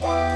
Bye.